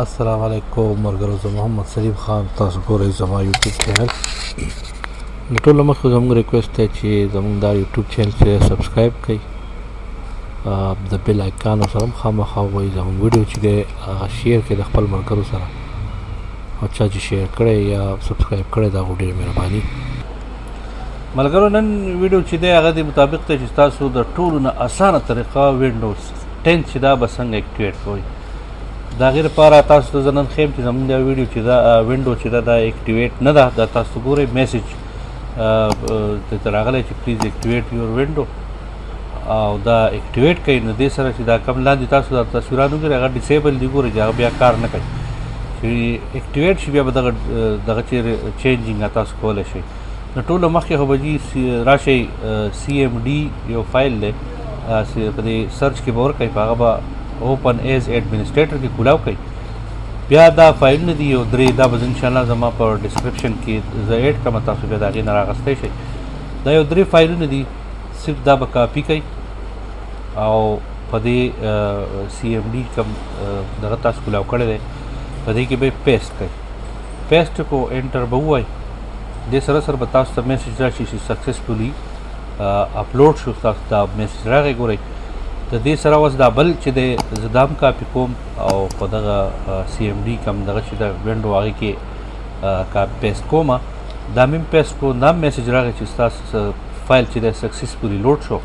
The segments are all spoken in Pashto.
السلام علیکم مرګرو زه محمد سلیم خان تاسو ګورئ زما یوټیوب چینل د ټولو مخکې زموږ ریکویسټ دی چې زموږ دا یوټیوب چینل چې سبسکرایب کړئ د بیل آیکان سره هم خامخا وایي زموږ ویډیو چې دی هغه شیر کړئ د خپل ملګرو سره او چا چې شیر کړی یا سبسکرایب کړی دا ډېره مهرباني ملګرو نن ویډیو چې دی هغه د مطابق ته چې تاسو د ټولو نه اسانه طریقه وینډوز ټینک چې دا به څنګه اکټیویټ کوئ د هغې لپاره تاسو ته زه نن ښیم چې زمونږ دا ویډیو چې دا وینډو چې ده دا اکټیویټ نه ده دا تاسو ګورئ میسج ته راغلی چې پلیز اکټیویټ یور وینډو او دا اکټیویټ کوي نو دې سره چې دا کم لاندې تاسو دا تصویران وګورئ هغه ډیسیبل دي ګورئ چې هغه بیا کار نه کوي چې اکټیویټ شي بیا به دغه دغه چې چینجینګ تاسو کولی شئ نو ټولو مخکې خو به جي راشئ سی ایم ډي یو فایل دی چې په دې سرچ کې به ورکړئ په هغه به اوپن ایز ایډمنسټریټر کې کولاو کوي بیا دا فایل نه دی او درې دا به ان شاء الله زما په ډیسکرپشن کې زه ایډ کوم تاسو به دا غي نه راغستې شي دا یو درې فایلونه دي صرف دا به کاپی کړئ او په دې سی ایم ډي کوم دغه تاسو کولاو کړی دی په دې کې به پیسټ کړئ پیسټ کو انټر به وای د سره سره به تاسو ته میسج راشي چې سکسسفولي اپلوډ شو تاسو دا میسج راغی ګورئ د دې سره اوس دا بل چې د زدام کاپی کوم او په دغه سی ایم ډي کم دغه چې د وینډو هغه کې کاپی پیسټ کوم دا مم پیسټ کو دا میسج راغی چې تاسو فایل چې د سکسسفولي لوډ شو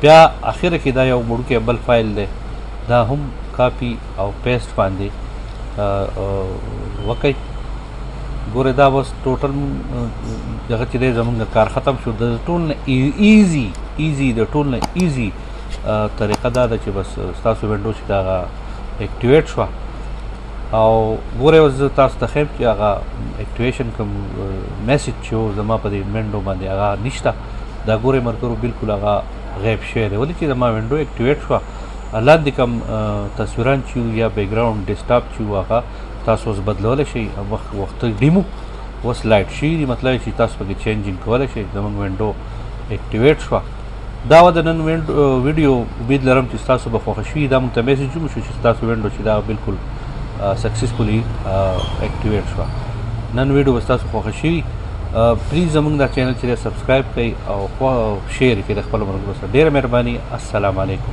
بیا اخر کې دا یو مړکه بل فایل دی دا هم کاپی او پیسټ باندې وکړئ ګوره دا وس ټوټل دغه چې دی زمونږ کار ختم شو د ټول نه ایزی ایزی د ټول نه ایزی طریقه دا ده چې بس تاسو وینډو چې دا اکټیویټ شو او ګوره اوس تاسو ته خیم چې هغه اکټیویشن کوم میسج چې زما په دې وینډو باندې هغه نشته دا ګوره مرکرو بالکل هغه غیب شوی دی ولې چې زما وینډو اکټیویټ شو لاندې کوم تصویران چې یا بیکګراوند ډیسکټاپ چې هغه تاسو اوس بدلولی شئ مخ وخت ډیمو اوس لایټ شي دي مطلب چې تاسو پکې چینجینګ کولی شئ زمونږ وینډو اکټیویټ شوه دا و د نن ویډیو امید لرم چې تاسو به خوښ شي دا مونږ ته میسج هم شو چې تاسو وینډو چې دا بالکل سکسسفولي اکټیویټ شوه نن ویډیو به تاسو خوښ شي پلیز زمونږ دا چینل چې سبسکرایب کړئ او شیر کړئ د خپل ملګرو سره ډیره مهرباني السلام علیکم